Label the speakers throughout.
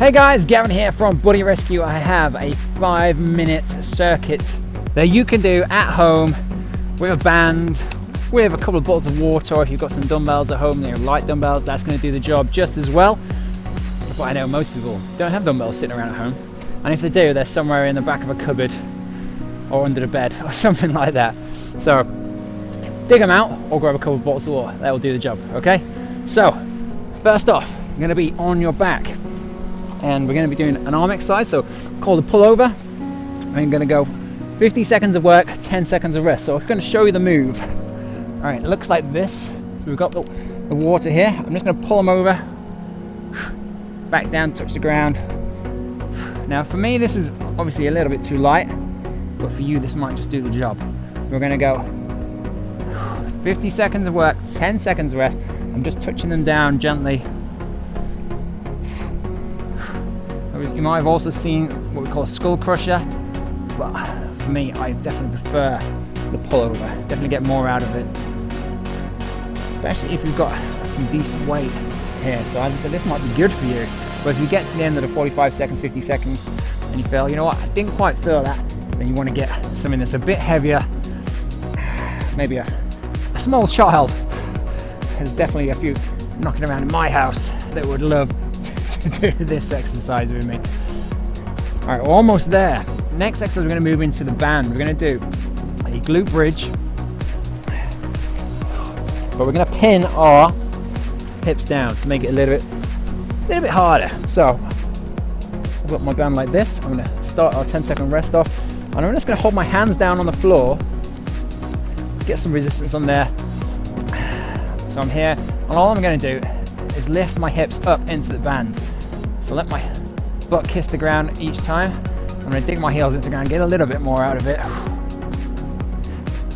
Speaker 1: Hey guys, Gavin here from Body Rescue. I have a five minute circuit that you can do at home with a band, with a couple of bottles of water, or if you've got some dumbbells at home, they're light dumbbells, that's gonna do the job just as well. But I know most people don't have dumbbells sitting around at home. And if they do, they're somewhere in the back of a cupboard or under the bed or something like that. So dig them out or grab a couple of bottles of water. That will do the job, okay? So first off, you're gonna be on your back and we're gonna be doing an arm exercise. So called a pullover. I'm gonna go 50 seconds of work, 10 seconds of rest. So I'm gonna show you the move. All right, it looks like this. So we've got the, the water here. I'm just gonna pull them over, back down, touch the ground. Now for me, this is obviously a little bit too light, but for you, this might just do the job. We're gonna go 50 seconds of work, 10 seconds rest. I'm just touching them down gently. You might have also seen what we call a skull crusher, but for me, I definitely prefer the pullover. Definitely get more out of it, especially if you've got some decent weight here. So as I said, this might be good for you. But if you get to the end of the 45 seconds, 50 seconds, and you feel, you know what, I didn't quite feel that, then you want to get something that's a bit heavier, maybe a small child. There's definitely a few knocking around in my house that would love do this exercise with me. All right, almost there. Next exercise, we're gonna move into the band. We're gonna do a glute bridge, but we're gonna pin our hips down to make it a little bit, a little bit harder. So I've got my band like this. I'm gonna start our 10 second rest off, and I'm just gonna hold my hands down on the floor get some resistance on there. So I'm here, and all I'm gonna do lift my hips up into the band. So let my butt kiss the ground each time. I'm gonna dig my heels into the ground, get a little bit more out of it.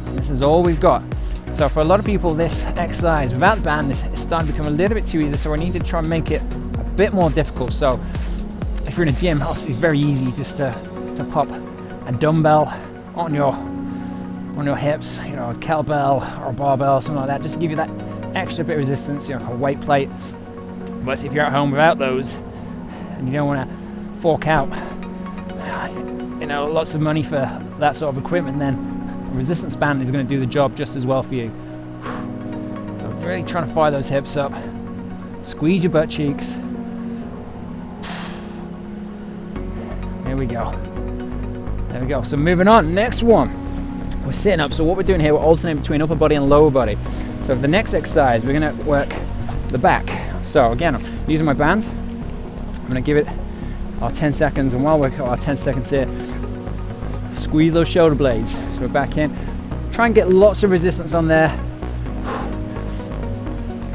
Speaker 1: And this is all we've got. So for a lot of people, this exercise without the band is starting to become a little bit too easy, so we need to try and make it a bit more difficult. So if you're in a gym, obviously it's very easy just to, to pop a dumbbell on your on your hips, you know, a kettlebell or a barbell, something like that, just to give you that extra bit of resistance, you know, a weight plate. But if you're at home without those and you don't want to fork out, you know, lots of money for that sort of equipment, then a resistance band is going to do the job just as well for you. So really trying to fire those hips up, squeeze your butt cheeks. There we go. There we go. So moving on, next one we're sitting up. So what we're doing here, we're alternating between upper body and lower body. So for the next exercise, we're gonna work the back. So again, I'm using my band. I'm gonna give it our 10 seconds, and while we're our 10 seconds here, squeeze those shoulder blades. So we're back in. Try and get lots of resistance on there.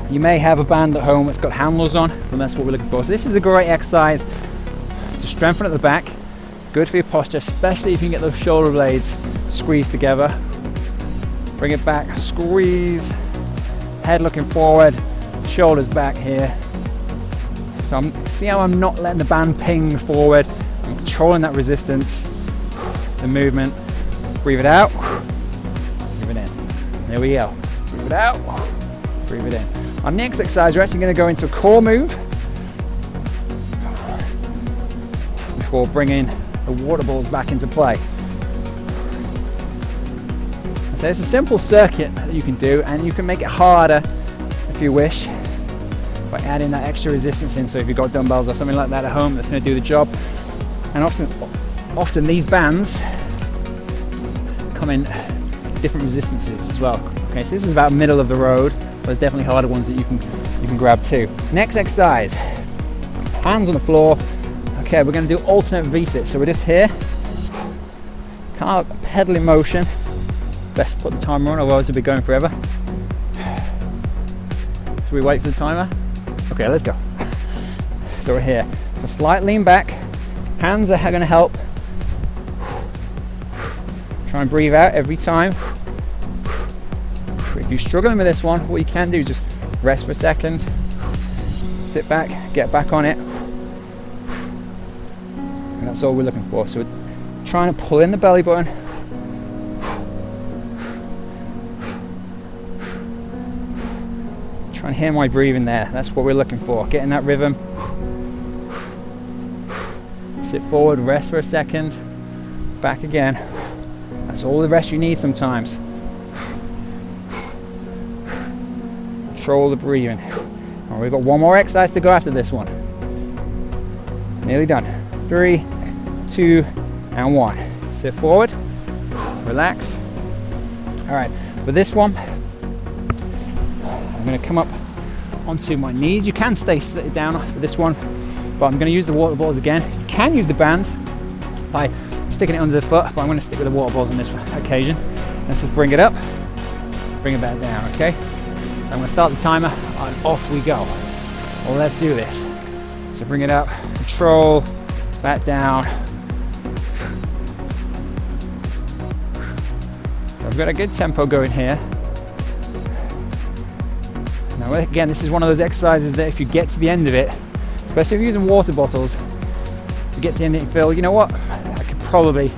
Speaker 1: You may have a band at home that's got handles on, and that's what we're looking for. So this is a great exercise to strengthen at the back. Good for your posture, especially if you can get those shoulder blades squeezed together. Bring it back, squeeze, head looking forward, shoulders back here. So I'm, see how I'm not letting the band ping forward. I'm controlling that resistance, the movement. Breathe it out, breathe it in. There we go. Breathe it out, breathe it in. Our next exercise, we're actually gonna go into a core move before bringing the water balls back into play. So it's a simple circuit that you can do and you can make it harder if you wish by adding that extra resistance in. So if you've got dumbbells or something like that at home, that's gonna do the job. And often, often these bands come in different resistances as well. Okay, so this is about middle of the road. But there's definitely harder ones that you can you can grab too. Next exercise, hands on the floor. Okay, we're gonna do alternate V-sits. So we're just here, kind of pedaling motion best put the timer on, otherwise it'll be going forever. Should we wait for the timer? Okay, let's go. So we're here. A slight lean back. Hands are going to help. Try and breathe out every time. If you're struggling with this one, what you can do is just rest for a second, sit back, get back on it. And that's all we're looking for. So we're trying to pull in the belly button, and hear my breathing there. That's what we're looking for, getting that rhythm. Sit forward, rest for a second, back again. That's all the rest you need sometimes. Control the breathing. All we've got one more exercise to go after this one. Nearly done. Three, two, and one. Sit forward, relax. All right, for this one, I'm gonna come up onto my knees. You can stay down for this one, but I'm gonna use the water balls again. You can use the band by sticking it under the foot, but I'm gonna stick with the water balls on this occasion. Let's just bring it up, bring it back down, okay? I'm gonna start the timer and off we go. Well, let's do this. So bring it up, control, back down. I've got a good tempo going here. Now again, this is one of those exercises that if you get to the end of it, especially if you're using water bottles, you get to the end of it and feel, you know what, I could probably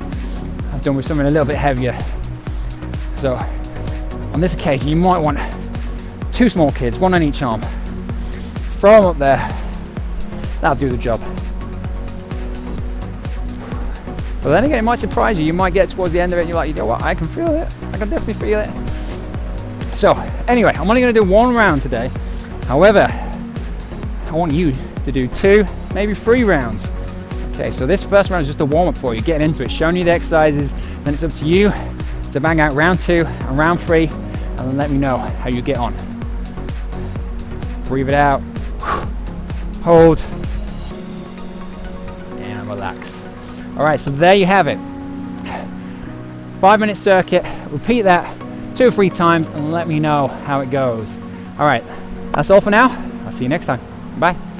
Speaker 1: have done with something a little bit heavier. So on this occasion, you might want two small kids, one on each arm. Throw them up there. That'll do the job. But then again, it might surprise you. You might get towards the end of it and you're like, you know what, I can feel it. I can definitely feel it. So anyway, I'm only gonna do one round today. However, I want you to do two, maybe three rounds. Okay, so this first round is just a warm up for you, getting into it, showing you the exercises, then it's up to you to bang out round two and round three, and then let me know how you get on. Breathe it out, hold, and relax. All right, so there you have it. Five minute circuit, repeat that two or three times and let me know how it goes. All right, that's all for now. I'll see you next time. Bye.